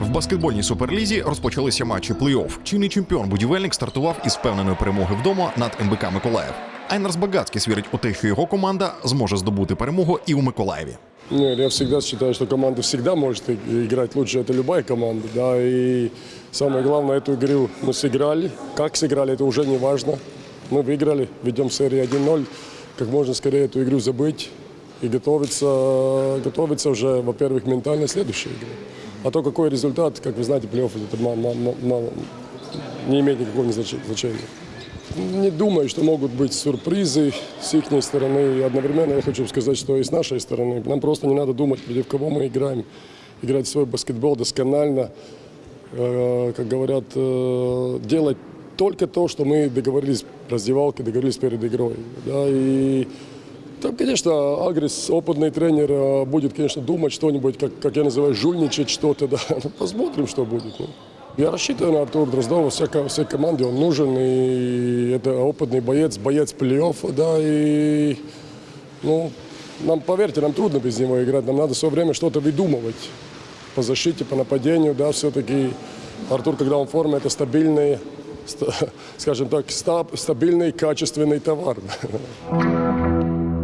В баскетбольній суперлізі розпочалися матчі плей-офф. Чинний чемпіон будівельник стартував із впевненої перемоги вдома над МБК Миколаїв. Айнарс Багацький свірить у те, що його команда зможе здобути перемогу і у Миколаєві. Нет, я всегда считаю, что команда всегда может и- играть лучше. Это любая команда, да. И самое главное, эту игру мы сыграли. Как сыграли, это уже не важно. Мы выиграли, ведем серию 1-0. Как можно скорее эту игру забыть и готовиться, готовиться уже, во-первых, ментально следующей игре. А то какой результат, как вы знаете, плей-офф это ма- ма- ма- мало, не имеет никакого значения. Не думаю, что могут быть сюрпризы с их стороны. И одновременно я хочу сказать, что и с нашей стороны. Нам просто не надо думать, против кого мы играем. Играть свой баскетбол досконально. Э, Как говорят, э, делать только то, что мы договорились в раздевалке, договорились перед игрой. Да, и там, конечно, Агрис, опытный тренер, э, будет, конечно, думать что-нибудь, как, как я называю, жульничать что-то. Да. Ну, посмотрим, что будет. ну. Я рассчитываю на Артура Дроздова, вся, ко- всей команде он нужен, и это опытный боец, боец плей-оффа, да, и, ну, нам, поверьте, нам трудно без него играть, нам надо все время что-то выдумывать по защите, по нападению, да, все-таки Артур, когда он в форме, это стабильный, ста- скажем так, ста- стабильный, качественный товар.